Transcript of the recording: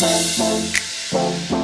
Boom, boom, boom, boom.